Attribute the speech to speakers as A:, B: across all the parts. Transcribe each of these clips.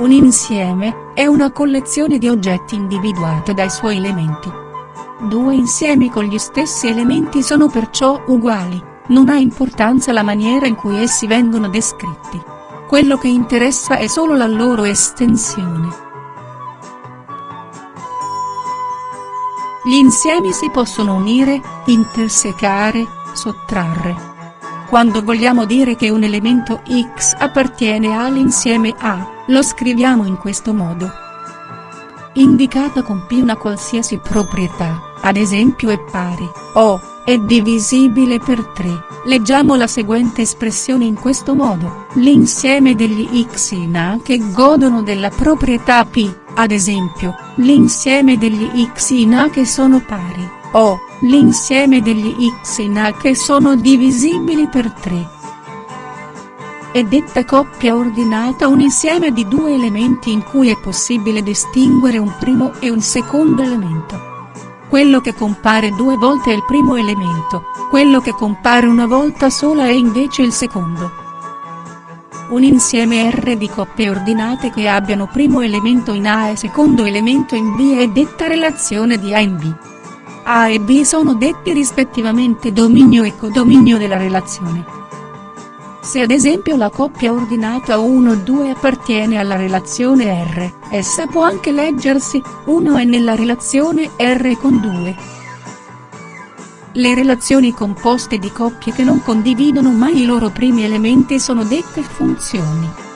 A: Un insieme, è una collezione di oggetti individuata dai suoi elementi. Due insiemi con gli stessi elementi sono perciò uguali, non ha importanza la maniera in cui essi vengono descritti. Quello che interessa è solo la loro estensione. Gli insiemi si possono unire, intersecare, sottrarre. Quando vogliamo dire che un elemento X appartiene all'insieme A, lo scriviamo in questo modo. Indicata con P una qualsiasi proprietà, ad esempio è pari, o, è divisibile per 3, leggiamo la seguente espressione in questo modo, l'insieme degli x in A che godono della proprietà P, ad esempio, l'insieme degli x in A che sono pari, o, l'insieme degli x in A che sono divisibili per 3. È detta coppia ordinata un insieme di due elementi in cui è possibile distinguere un primo e un secondo elemento. Quello che compare due volte è il primo elemento, quello che compare una volta sola è invece il secondo. Un insieme R di coppie ordinate che abbiano primo elemento in A e secondo elemento in B è detta relazione di A in B. A e B sono detti rispettivamente dominio e codominio della relazione. Se ad esempio la coppia ordinata 1-2 appartiene alla relazione R, essa può anche leggersi, 1 è nella relazione R con 2. Le relazioni composte di coppie che non condividono mai i loro primi elementi sono dette funzioni.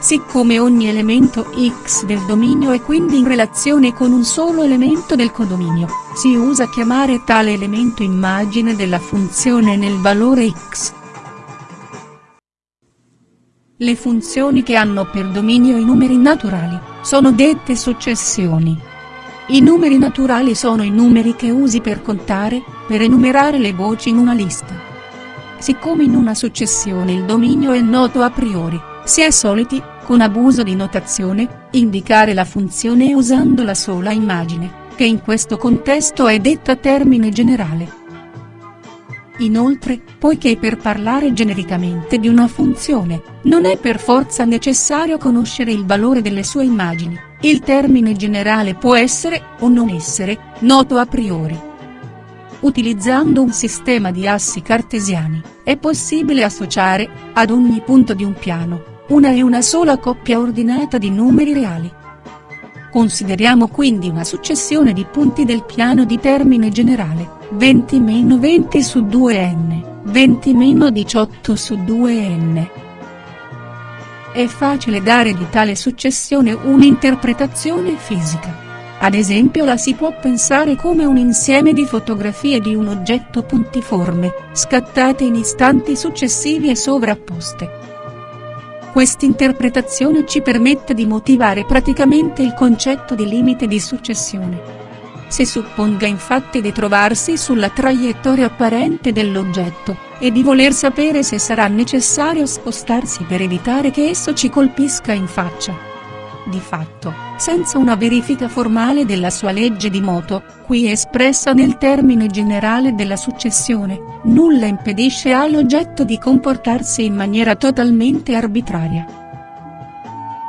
A: Siccome ogni elemento x del dominio è quindi in relazione con un solo elemento del codominio, si usa chiamare tale elemento immagine della funzione nel valore x. Le funzioni che hanno per dominio i numeri naturali, sono dette successioni. I numeri naturali sono i numeri che usi per contare, per enumerare le voci in una lista. Siccome in una successione il dominio è noto a priori, si è soliti, con abuso di notazione, indicare la funzione usando la sola immagine, che in questo contesto è detta termine generale. Inoltre, poiché per parlare genericamente di una funzione, non è per forza necessario conoscere il valore delle sue immagini, il termine generale può essere, o non essere, noto a priori. Utilizzando un sistema di assi cartesiani, è possibile associare, ad ogni punto di un piano, una e una sola coppia ordinata di numeri reali. Consideriamo quindi una successione di punti del piano di termine generale, 20-20 su 2n, 20-18 su 2n. È facile dare di tale successione un'interpretazione fisica. Ad esempio la si può pensare come un insieme di fotografie di un oggetto puntiforme, scattate in istanti successivi e sovrapposte. Quest'interpretazione ci permette di motivare praticamente il concetto di limite di successione. Se supponga infatti di trovarsi sulla traiettoria apparente dell'oggetto, e di voler sapere se sarà necessario spostarsi per evitare che esso ci colpisca in faccia. Di fatto, senza una verifica formale della sua legge di moto, qui espressa nel termine generale della successione, nulla impedisce all'oggetto di comportarsi in maniera totalmente arbitraria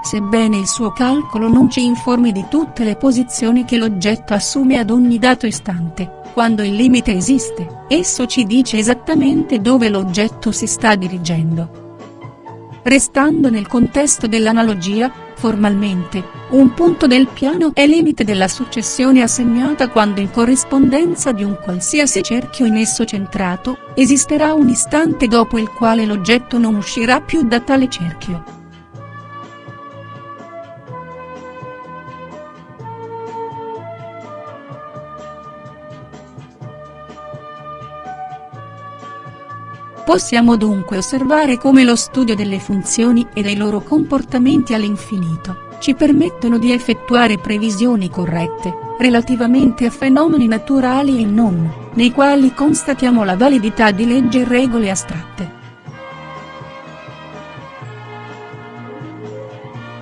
A: sebbene il suo calcolo non ci informi di tutte le posizioni che l'oggetto assume ad ogni dato istante, quando il limite esiste, esso ci dice esattamente dove l'oggetto si sta dirigendo. Restando nel contesto dell'analogia, formalmente, un punto del piano è limite della successione assegnata quando in corrispondenza di un qualsiasi cerchio in esso centrato, esisterà un istante dopo il quale l'oggetto non uscirà più da tale cerchio. Possiamo dunque osservare come lo studio delle funzioni e dei loro comportamenti all'infinito, ci permettono di effettuare previsioni corrette, relativamente a fenomeni naturali e non, nei quali constatiamo la validità di leggi e regole astratte.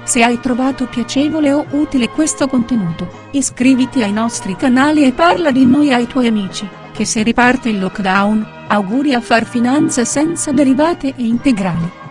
A: Se hai trovato piacevole o utile questo contenuto, iscriviti ai nostri canali e parla di noi ai tuoi amici, che se riparte il lockdown, Auguri a far finanza senza derivate e integrali.